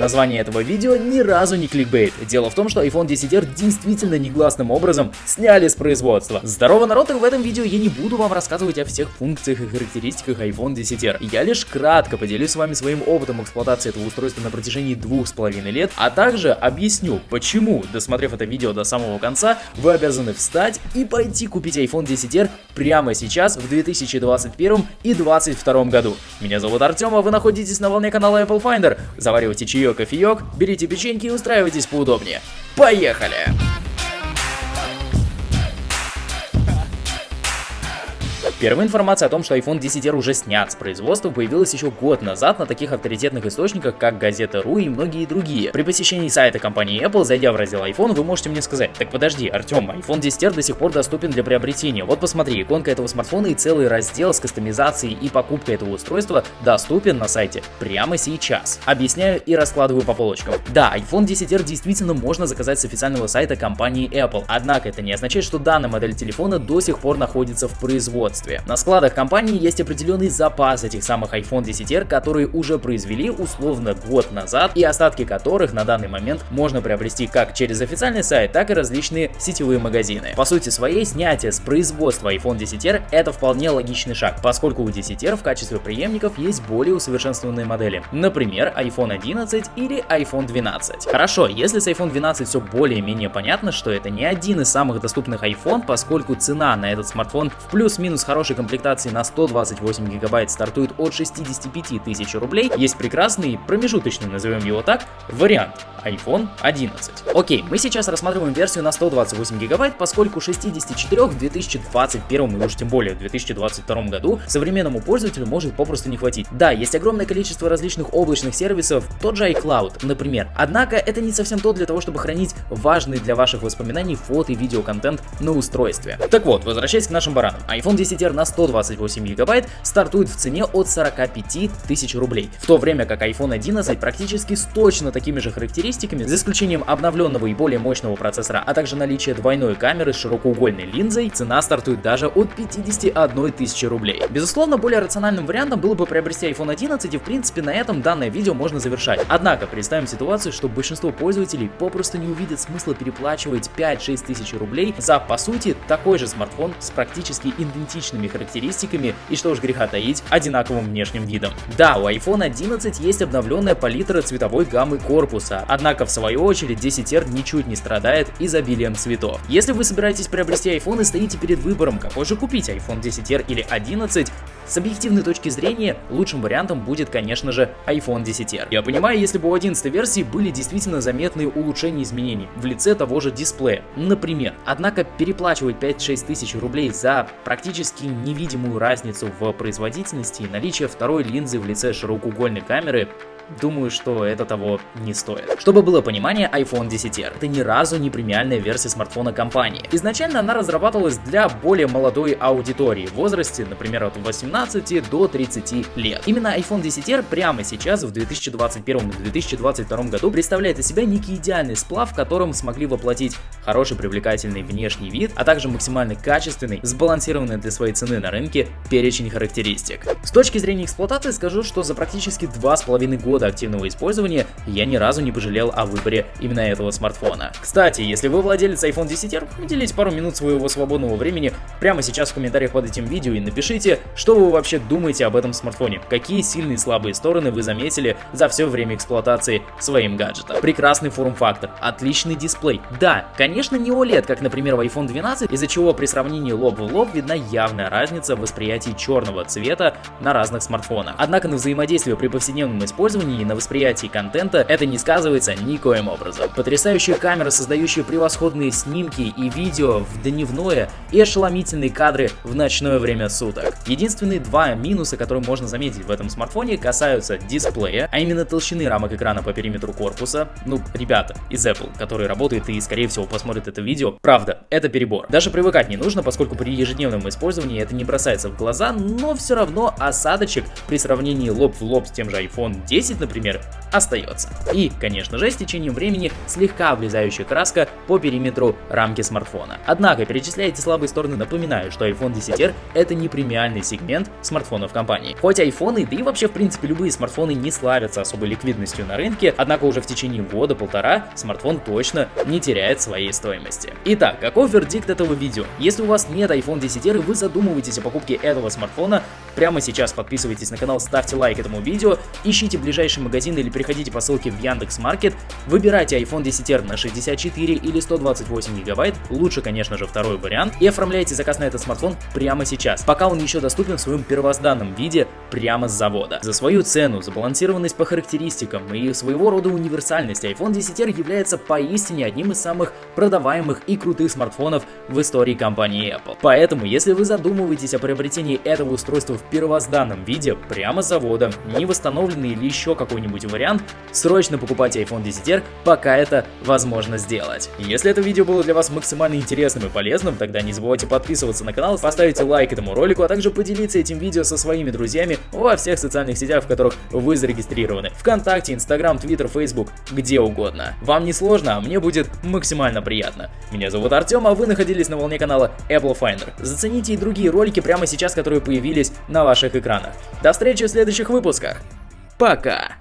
Название этого видео ни разу не кликбейт. Дело в том, что iPhone 10R действительно негласным образом сняли с производства. Здорово, народ, и в этом видео я не буду вам рассказывать о всех функциях и характеристиках iPhone 10R. Я лишь кратко поделюсь с вами своим опытом эксплуатации этого устройства на протяжении двух с половиной лет, а также объясню, почему, досмотрев это видео до самого конца, вы обязаны встать и пойти купить iPhone 10R прямо сейчас в 2021 и 2022 году. Меня зовут Артем, а вы находитесь на волне канала Apple Finder. Заваривайте чаек, кофеек, берите печеньки и устраивайтесь поудобнее. Поехали! Первая информация о том, что iPhone 10R уже снят с производства, появилась еще год назад на таких авторитетных источниках, как Газета.ру и многие другие. При посещении сайта компании Apple, зайдя в раздел iPhone, вы можете мне сказать, так подожди, Артем, iPhone 10R до сих пор доступен для приобретения. Вот посмотри, иконка этого смартфона и целый раздел с кастомизацией и покупкой этого устройства доступен на сайте прямо сейчас. Объясняю и раскладываю по полочкам. Да, iPhone 10R действительно можно заказать с официального сайта компании Apple, однако это не означает, что данная модель телефона до сих пор находится в производстве производстве. На складах компании есть определенный запас этих самых iPhone 10R, которые уже произвели условно год назад и остатки которых на данный момент можно приобрести как через официальный сайт, так и различные сетевые магазины. По сути своей, снятие с производства iPhone 10R это вполне логичный шаг, поскольку у 10R в качестве преемников есть более усовершенствованные модели, например iPhone 11 или iPhone 12. Хорошо, если с iPhone 12 все более-менее понятно, что это не один из самых доступных iPhone, поскольку цена на этот смартфон в плюс-минус хороший хорошей комплектации на 128 гигабайт стартует от 65 тысяч рублей, есть прекрасный, промежуточный, назовем его так, вариант iPhone 11. Окей, мы сейчас рассматриваем версию на 128 гигабайт, поскольку 64 в 2021 и уж тем более в 2022 году современному пользователю может попросту не хватить. Да, есть огромное количество различных облачных сервисов, тот же iCloud, например. Однако это не совсем то для того, чтобы хранить важный для ваших воспоминаний фото и видеоконтент на устройстве. Так вот, возвращаясь к нашим баранам. iPhone 10R на 128 гигабайт стартует в цене от 45 тысяч рублей, в то время как iPhone 11 практически с точно такими же характеристиками, за исключением обновленного и более мощного процессора, а также наличия двойной камеры с широкоугольной линзой, цена стартует даже от 51 тысячи рублей. Безусловно, более рациональным вариантом было бы приобрести iPhone 11 и в принципе на этом данное видео можно завершать. Однако представим ситуацию, что большинство пользователей попросту не увидят смысла переплачивать 5-6 тысяч рублей за по сути такой же смартфон с практически идентичными характеристиками и что уж греха таить, одинаковым внешним видом. Да, у iPhone 11 есть обновленная палитра цветовой гаммы корпуса, Однако, в свою очередь, 10R ничуть не страдает изобилием цветов. Если вы собираетесь приобрести iPhone и стоите перед выбором, какой же купить, iPhone 10R или 11, с объективной точки зрения, лучшим вариантом будет, конечно же, iPhone 10R. Я понимаю, если бы у 11 версии были действительно заметные улучшения изменений в лице того же дисплея, например. Однако переплачивать 5-6 тысяч рублей за практически невидимую разницу в производительности наличие второй линзы в лице широкоугольной камеры думаю, что это того не стоит. Чтобы было понимание, iPhone 10R это ни разу не премиальная версия смартфона компании. Изначально она разрабатывалась для более молодой аудитории в возрасте, например, от 18 до 30 лет. Именно iPhone 10R прямо сейчас, в 2021 и 2022 году, представляет из себя некий идеальный сплав, в котором смогли воплотить хороший привлекательный внешний вид, а также максимально качественный, сбалансированный для своей цены на рынке перечень характеристик. С точки зрения эксплуатации скажу, что за практически два с половиной года года активного использования я ни разу не пожалел о выборе именно этого смартфона. Кстати, если вы владелец iPhone 10R, уделите пару минут своего свободного времени прямо сейчас в комментариях под этим видео и напишите, что вы вообще думаете об этом смартфоне, какие сильные и слабые стороны вы заметили за все время эксплуатации своим гаджетом. Прекрасный форм-фактор, отличный дисплей. Да, конечно не OLED, как например в iPhone 12, из-за чего при сравнении лоб в лоб видна явная разница в восприятии черного цвета на разных смартфонах. Однако на взаимодействие при повседневном использовании и на восприятии контента это не сказывается никоим образом. Потрясающая камера, создающая превосходные снимки и видео в дневное и ошеломительные кадры в ночное время суток. Единственные два минуса, которые можно заметить в этом смартфоне, касаются дисплея, а именно толщины рамок экрана по периметру корпуса. Ну, ребята из Apple, которые работают и скорее всего посмотрят это видео, правда, это перебор. Даже привыкать не нужно, поскольку при ежедневном использовании это не бросается в глаза, но все равно осадочек при сравнении лоб в лоб с тем же iPhone 10 например, остается. И, конечно же, с течением времени слегка облезающая краска по периметру рамки смартфона. Однако, перечисляя эти слабые стороны, напоминаю, что iPhone 10R это не премиальный сегмент смартфонов компании. Хоть айфоны, да и вообще в принципе любые смартфоны не славятся особой ликвидностью на рынке, однако уже в течение года-полтора смартфон точно не теряет своей стоимости. Итак, каков вердикт этого видео? Если у вас нет iPhone 10R и вы задумываетесь о покупке этого смартфона, прямо сейчас подписывайтесь на канал, ставьте лайк этому видео, ищите ближайший магазин или переходите по ссылке в Яндекс.Маркет, выбирайте iPhone 10R на 64 или 128 гигабайт, лучше конечно же второй вариант, и оформляйте заказ на этот смартфон прямо сейчас, пока он еще доступен в своем первозданном виде прямо с завода. За свою цену, забалансированность по характеристикам и своего рода универсальность iPhone 10R является поистине одним из самых продаваемых и крутых смартфонов в истории компании Apple. Поэтому, если вы задумываетесь о приобретении этого устройства в первозданном виде прямо с завода, не восстановленный или еще какой-нибудь вариант, срочно покупайте iPhone 10R, пока это возможно сделать. Если это видео было для вас максимально интересным и полезным, тогда не забывайте подписываться на канал, поставить лайк этому ролику, а также поделиться этим видео со своими друзьями во всех социальных сетях, в которых вы зарегистрированы. Вконтакте, Инстаграм, Твиттер, Фейсбук, где угодно. Вам не сложно, а мне будет максимально приятно. Меня зовут Артем, а вы находились на волне канала Apple Finder. Зацените и другие ролики прямо сейчас, которые появились на ваших экранах. До встречи в следующих выпусках. Пока!